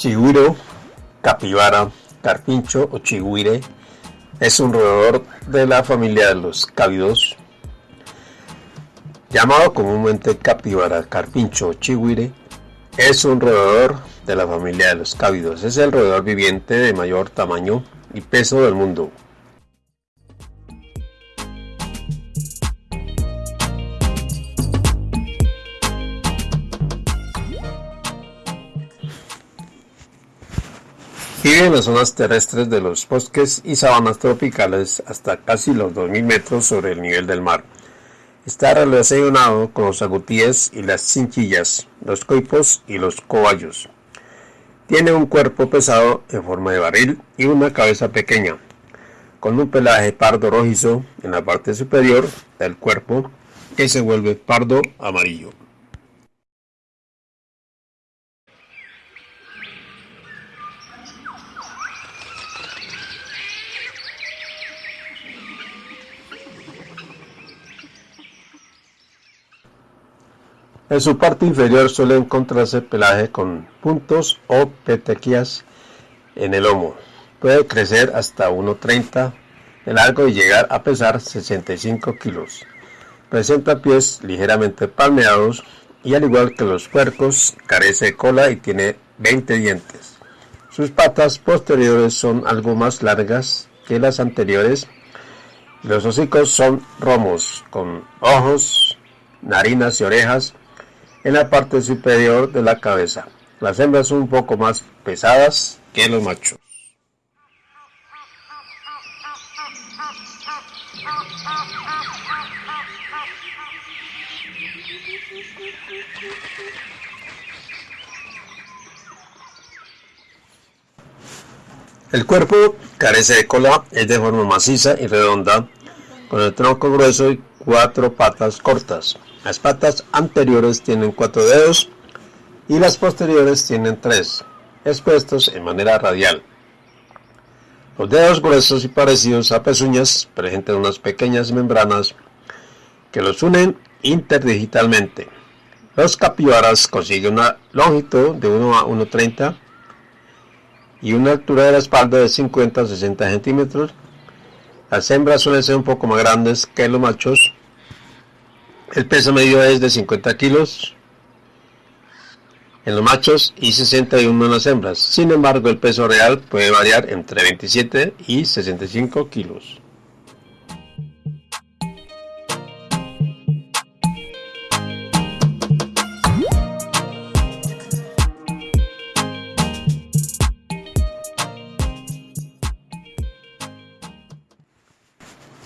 Chigüiro, capibara, carpincho o chigüire es un roedor de la familia de los cávidos, llamado comúnmente capibara, carpincho o chigüire. Es un roedor de la familia de los cávidos. Es el roedor viviente de mayor tamaño y peso del mundo. Vive en las zonas terrestres de los bosques y sabanas tropicales hasta casi los 2.000 metros sobre el nivel del mar. Está relacionado con los agutíes y las cinchillas, los coipos y los cobayos. Tiene un cuerpo pesado en forma de barril y una cabeza pequeña, con un pelaje pardo rojizo en la parte superior del cuerpo que se vuelve pardo amarillo. En su parte inferior suele encontrarse pelaje con puntos o petequias en el lomo. Puede crecer hasta 1,30 de largo y llegar a pesar 65 kilos. Presenta pies ligeramente palmeados y al igual que los puercos carece de cola y tiene 20 dientes. Sus patas posteriores son algo más largas que las anteriores. Los hocicos son romos con ojos, narinas y orejas en la parte superior de la cabeza. Las hembras son un poco más pesadas que los machos. El cuerpo carece de cola, es de forma maciza y redonda, con el tronco grueso y cuatro patas cortas. Las patas anteriores tienen cuatro dedos y las posteriores tienen tres, expuestos en manera radial. Los dedos gruesos y parecidos a pezuñas presentan unas pequeñas membranas que los unen interdigitalmente. Los capibaras consiguen una longitud de 1 a 1,30 y una altura de la espalda de 50 a 60 centímetros. Las hembras suelen ser un poco más grandes que los machos el peso medio es de 50 kilos en los machos y 61 en las hembras. Sin embargo, el peso real puede variar entre 27 y 65 kilos.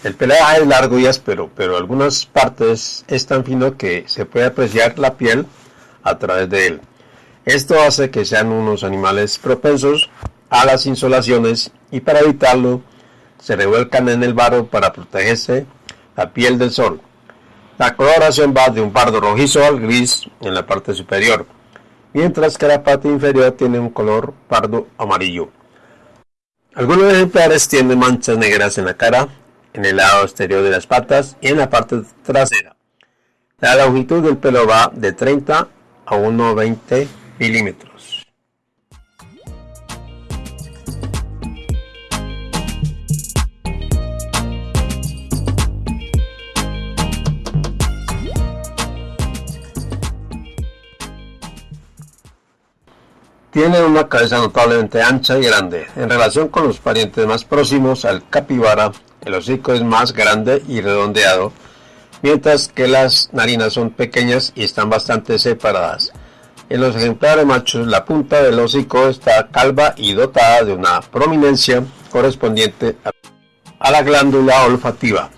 El pelaje es largo y áspero, pero algunas partes es tan fino que se puede apreciar la piel a través de él. Esto hace que sean unos animales propensos a las insolaciones y para evitarlo se revuelcan en el barro para protegerse la piel del sol. La coloración va de un pardo rojizo al gris en la parte superior, mientras que la parte inferior tiene un color pardo amarillo. Algunos ejemplares tienen manchas negras en la cara en el lado exterior de las patas y en la parte trasera. La longitud del pelo va de 30 a 1,20 milímetros. Tiene una cabeza notablemente ancha y grande. En relación con los parientes más próximos al capibara, el hocico es más grande y redondeado, mientras que las narinas son pequeñas y están bastante separadas. En los ejemplares machos, la punta del hocico está calva y dotada de una prominencia correspondiente a la glándula olfativa.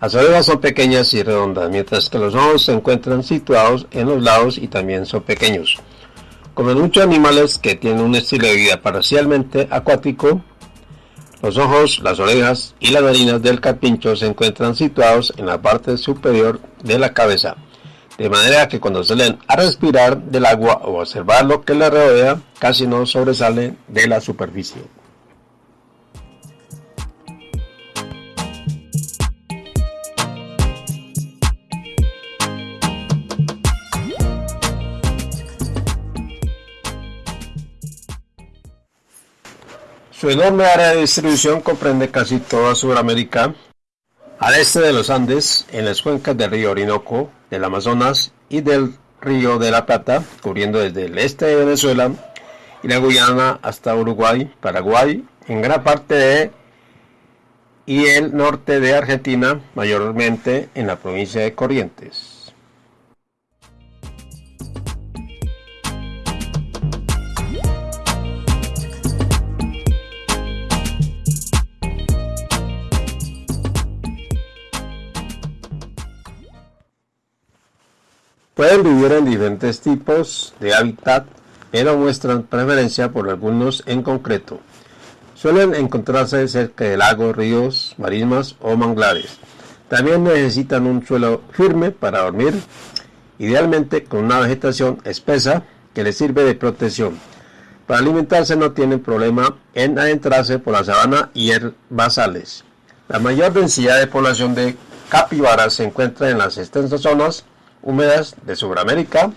Las orejas son pequeñas y redondas, mientras que los ojos se encuentran situados en los lados y también son pequeños. Como en muchos animales que tienen un estilo de vida parcialmente acuático, los ojos, las orejas y las narinas del carpincho se encuentran situados en la parte superior de la cabeza, de manera que cuando salen a respirar del agua o observar lo que le rodea, casi no sobresalen de la superficie. Su enorme área de distribución comprende casi toda Sudamérica, al este de los Andes, en las cuencas del río Orinoco, del Amazonas y del río de la Plata, cubriendo desde el este de Venezuela y la Guyana hasta Uruguay, Paraguay, en gran parte de y el norte de Argentina, mayormente en la provincia de Corrientes. Pueden vivir en diferentes tipos de hábitat, pero muestran preferencia por algunos en concreto. Suelen encontrarse cerca de lagos, ríos, marismas o manglares. También necesitan un suelo firme para dormir, idealmente con una vegetación espesa que les sirve de protección. Para alimentarse no tienen problema en adentrarse por la sabana y herbazales. La mayor densidad de población de capibaras se encuentra en las extensas zonas húmedas de Sudamérica,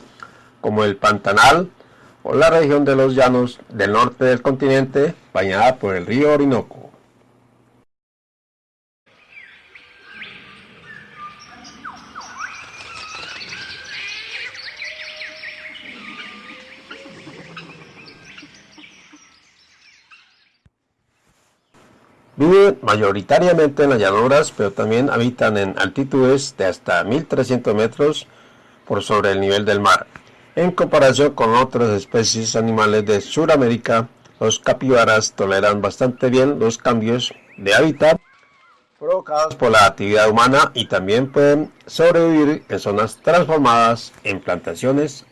como el Pantanal o la región de los llanos del norte del continente, bañada por el río Orinoco. Viven mayoritariamente en las llanuras, pero también habitan en altitudes de hasta 1300 metros por sobre el nivel del mar. En comparación con otras especies animales de Sudamérica, los capibaras toleran bastante bien los cambios de hábitat provocados por la actividad humana y también pueden sobrevivir en zonas transformadas en plantaciones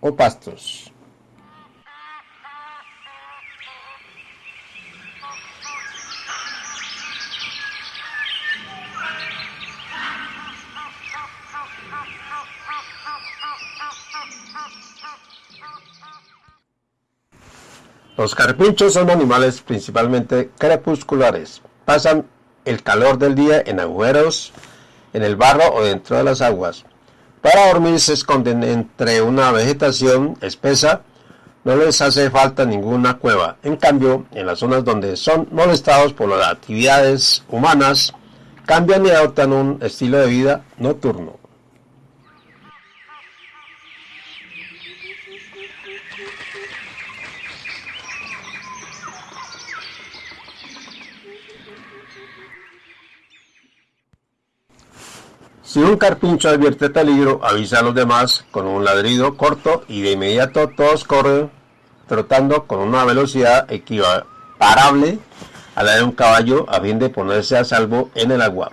o pastos. Los carpinchos son animales principalmente crepusculares. Pasan el calor del día en agujeros, en el barro o dentro de las aguas. Para dormir se esconden entre una vegetación espesa. No les hace falta ninguna cueva. En cambio, en las zonas donde son molestados por las actividades humanas, cambian y adoptan un estilo de vida nocturno. Si un carpincho advierte peligro, avisa a los demás con un ladrido corto y de inmediato todos corren trotando con una velocidad equiparable a la de un caballo a fin de ponerse a salvo en el agua.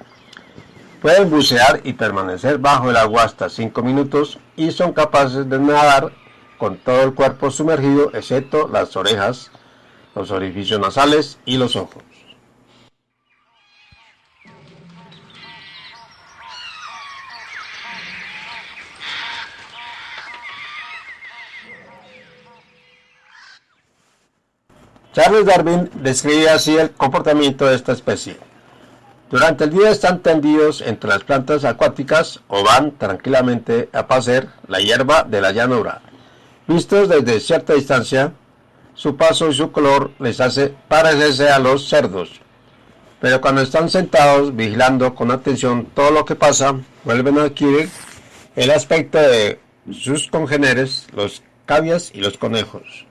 Pueden bucear y permanecer bajo el agua hasta 5 minutos y son capaces de nadar con todo el cuerpo sumergido excepto las orejas, los orificios nasales y los ojos. Charles Darwin describe así el comportamiento de esta especie. Durante el día están tendidos entre las plantas acuáticas o van tranquilamente a pasear la hierba de la llanura. Vistos desde cierta distancia, su paso y su color les hace parecerse a los cerdos. Pero cuando están sentados vigilando con atención todo lo que pasa, vuelven a adquirir el aspecto de sus congéneres, los cavias y los conejos.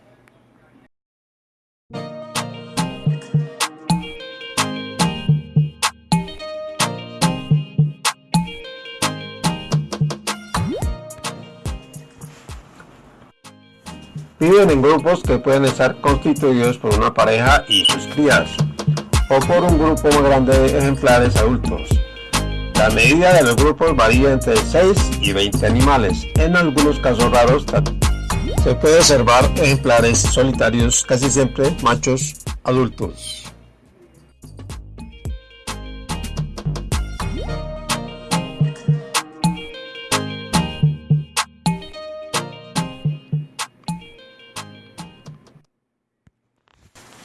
Viven en grupos que pueden estar constituidos por una pareja y sus crías, o por un grupo más grande de ejemplares adultos. La medida de los grupos varía entre 6 y 20 animales. En algunos casos raros se puede observar ejemplares solitarios, casi siempre machos adultos.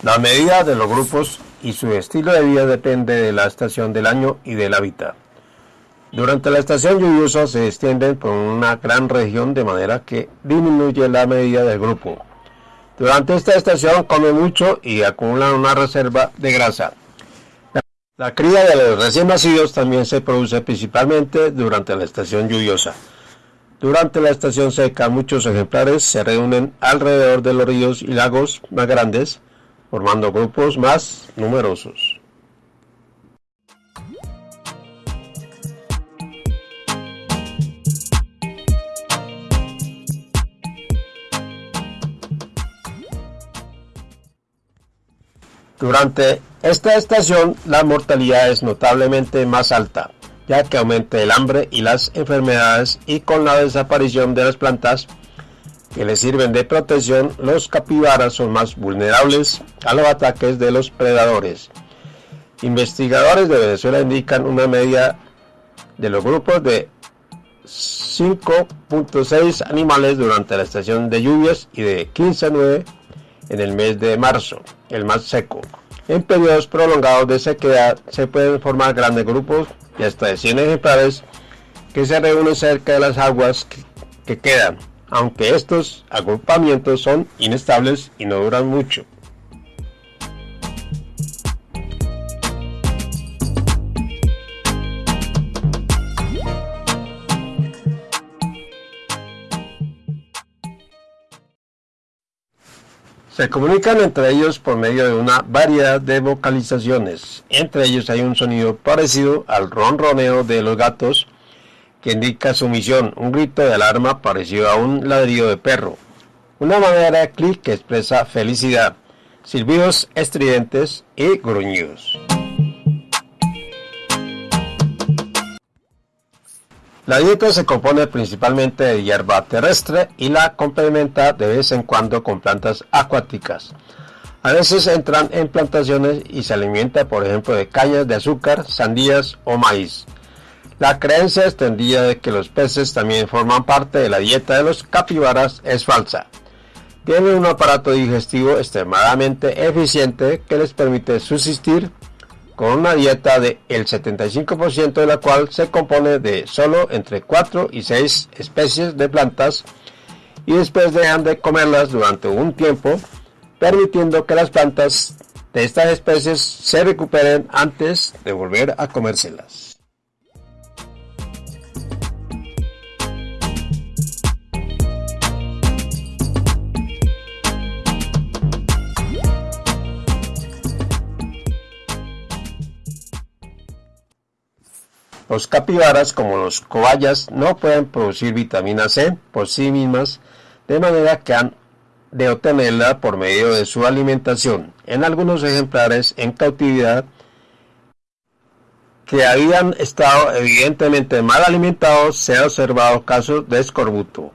La medida de los grupos y su estilo de vida depende de la estación del año y del hábitat. Durante la estación lluviosa se extienden por una gran región de manera que disminuye la medida del grupo. Durante esta estación come mucho y acumulan una reserva de grasa. La cría de los recién nacidos también se produce principalmente durante la estación lluviosa. Durante la estación seca muchos ejemplares se reúnen alrededor de los ríos y lagos más grandes, formando grupos más numerosos. Durante esta estación la mortalidad es notablemente más alta, ya que aumenta el hambre y las enfermedades y con la desaparición de las plantas que les sirven de protección, los capibaras son más vulnerables a los ataques de los predadores. Investigadores de Venezuela indican una media de los grupos de 5.6 animales durante la estación de lluvias y de 15 a 9 en el mes de marzo, el más seco. En periodos prolongados de sequedad se pueden formar grandes grupos de hasta de 100 ejemplares que se reúnen cerca de las aguas que, quedan, aunque estos agrupamientos son inestables y no duran mucho. Se comunican entre ellos por medio de una variedad de vocalizaciones. Entre ellos hay un sonido parecido al ronroneo de los gatos que indica sumisión, un grito de alarma parecido a un ladrido de perro, una manera de clic que expresa felicidad, silbidos estridentes y gruñidos. La dieta se compone principalmente de hierba terrestre y la complementa de vez en cuando con plantas acuáticas. A veces entran en plantaciones y se alimenta por ejemplo de cañas de azúcar, sandías o maíz. La creencia extendida de que los peces también forman parte de la dieta de los capibaras es falsa. Tienen un aparato digestivo extremadamente eficiente que les permite subsistir con una dieta de el 75% de la cual se compone de solo entre 4 y 6 especies de plantas y después dejan de comerlas durante un tiempo, permitiendo que las plantas de estas especies se recuperen antes de volver a comérselas. Los capibaras, como los cobayas, no pueden producir vitamina C por sí mismas, de manera que han de obtenerla por medio de su alimentación. En algunos ejemplares en cautividad que habían estado evidentemente mal alimentados, se ha observado casos de escorbuto.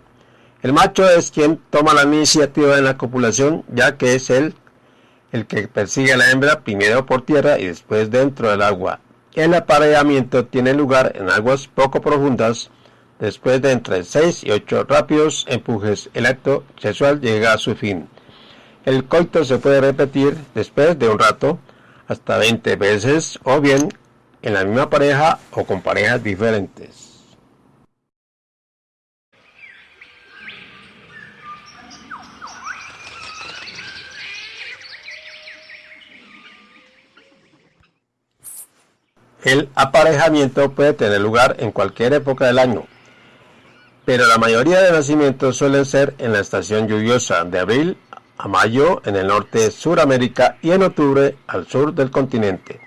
El macho es quien toma la iniciativa en la copulación, ya que es él el que persigue a la hembra primero por tierra y después dentro del agua. El apareamiento tiene lugar en aguas poco profundas. Después de entre 6 y 8 rápidos empujes, el acto sexual llega a su fin. El coito se puede repetir después de un rato, hasta 20 veces, o bien en la misma pareja o con parejas diferentes. El aparejamiento puede tener lugar en cualquier época del año, pero la mayoría de nacimientos suelen ser en la estación lluviosa de abril a mayo en el norte de Suramérica y en octubre al sur del continente.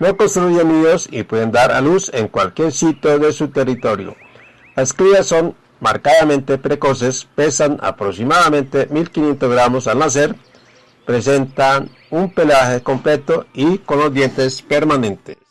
No construyen nidos y pueden dar a luz en cualquier sitio de su territorio. Las crías son marcadamente precoces, pesan aproximadamente 1500 gramos al nacer, presentan un pelaje completo y con los dientes permanentes.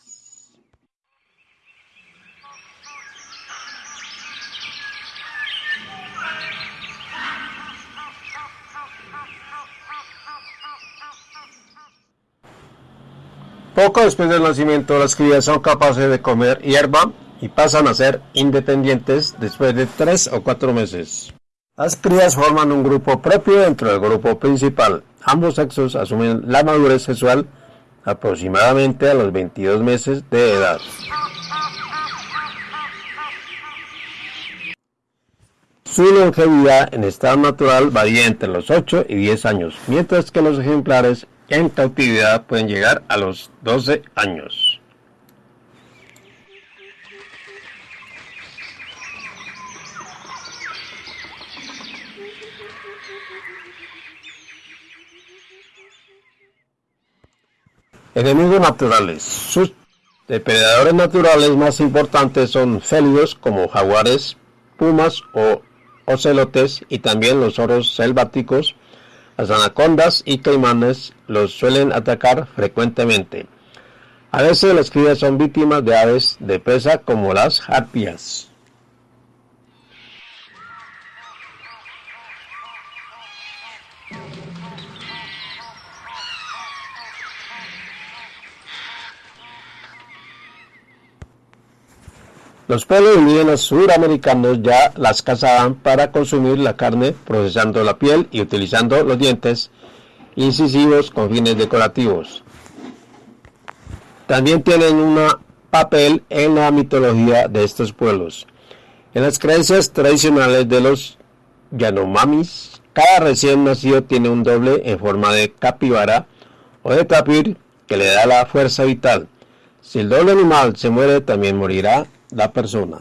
Poco después del nacimiento, las crías son capaces de comer hierba y pasan a ser independientes después de tres o cuatro meses. Las crías forman un grupo propio dentro del grupo principal. Ambos sexos asumen la madurez sexual aproximadamente a los 22 meses de edad. Su longevidad en estado natural varía entre los 8 y 10 años, mientras que los ejemplares en cautividad pueden llegar a los 12 años. Enemigos naturales. Sus depredadores naturales más importantes son félidos como jaguares, pumas o ocelotes y también los oros selváticos. Las anacondas y caimanes los suelen atacar frecuentemente. A veces las crías son víctimas de aves de presa como las harpias. Los pueblos indígenas suramericanos ya las cazaban para consumir la carne, procesando la piel y utilizando los dientes incisivos con fines decorativos. También tienen un papel en la mitología de estos pueblos. En las creencias tradicionales de los Yanomamis, cada recién nacido tiene un doble en forma de capibara o de tapir que le da la fuerza vital. Si el doble animal se muere, también morirá la persona.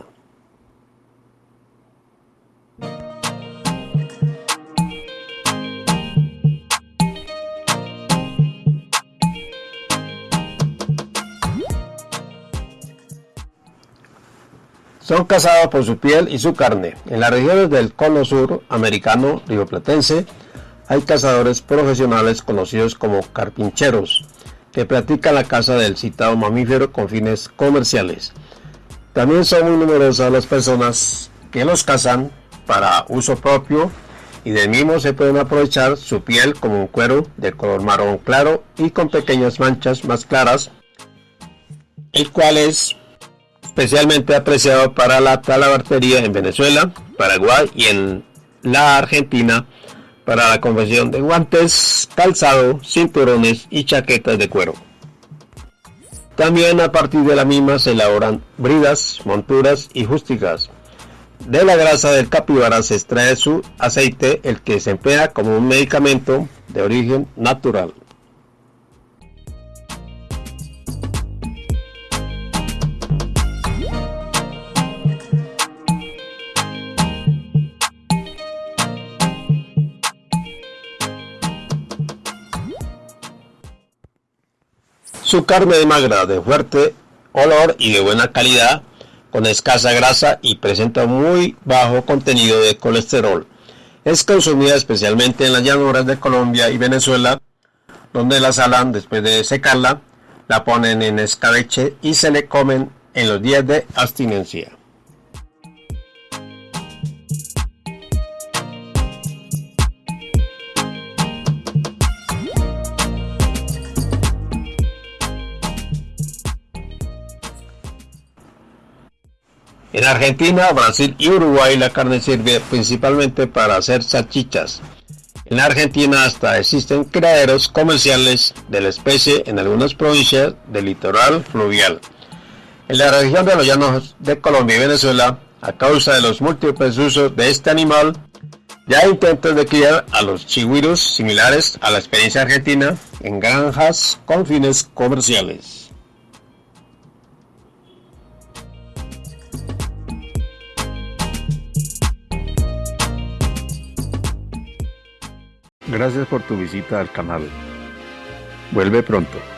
Son cazados por su piel y su carne. En las regiones del cono sur americano rioplatense hay cazadores profesionales conocidos como carpincheros que practican la caza del citado mamífero con fines comerciales. También son muy numerosas las personas que los cazan para uso propio y del mismo se pueden aprovechar su piel como un cuero de color marrón claro y con pequeñas manchas más claras, el cual es especialmente apreciado para la talabartería en Venezuela, Paraguay y en la Argentina para la confección de guantes, calzado, cinturones y chaquetas de cuero. También a partir de la misma se elaboran bridas, monturas y justicas. De la grasa del capibara se extrae su aceite, el que se emplea como un medicamento de origen natural. Su carne es magra, de fuerte olor y de buena calidad, con escasa grasa y presenta muy bajo contenido de colesterol. Es consumida especialmente en las llanuras de Colombia y Venezuela, donde la salan después de secarla, la ponen en escabeche y se le comen en los días de abstinencia. En Argentina, Brasil y Uruguay la carne sirve principalmente para hacer salchichas. En Argentina hasta existen criaderos comerciales de la especie en algunas provincias del litoral fluvial. En la región de los llanos de Colombia y Venezuela, a causa de los múltiples usos de este animal, ya hay intentos de criar a los chigüiros similares a la experiencia argentina en granjas con fines comerciales. Gracias por tu visita al canal. Vuelve pronto.